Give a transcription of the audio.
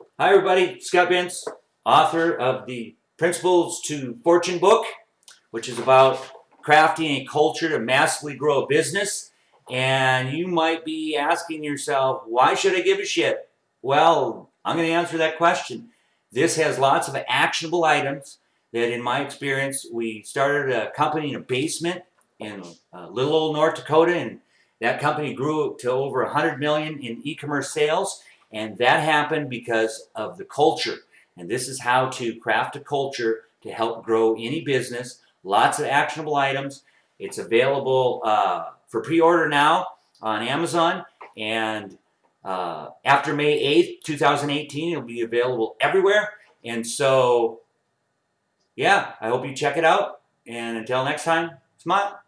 Hi, everybody. Scott Bentz, author of the Principles to Fortune book, which is about crafting a culture to massively grow a business. And you might be asking yourself, why should I give a shit? Well, I'm going to answer that question. This has lots of actionable items that, in my experience, we started a company in a basement in uh, little old North Dakota, and that company grew to over 100 million in e-commerce sales. And that happened because of the culture. And this is how to craft a culture to help grow any business. Lots of actionable items. It's available uh, for pre-order now on Amazon. And uh, after May 8th, 2018, it'll be available everywhere. And so, yeah, I hope you check it out. And until next time, smile.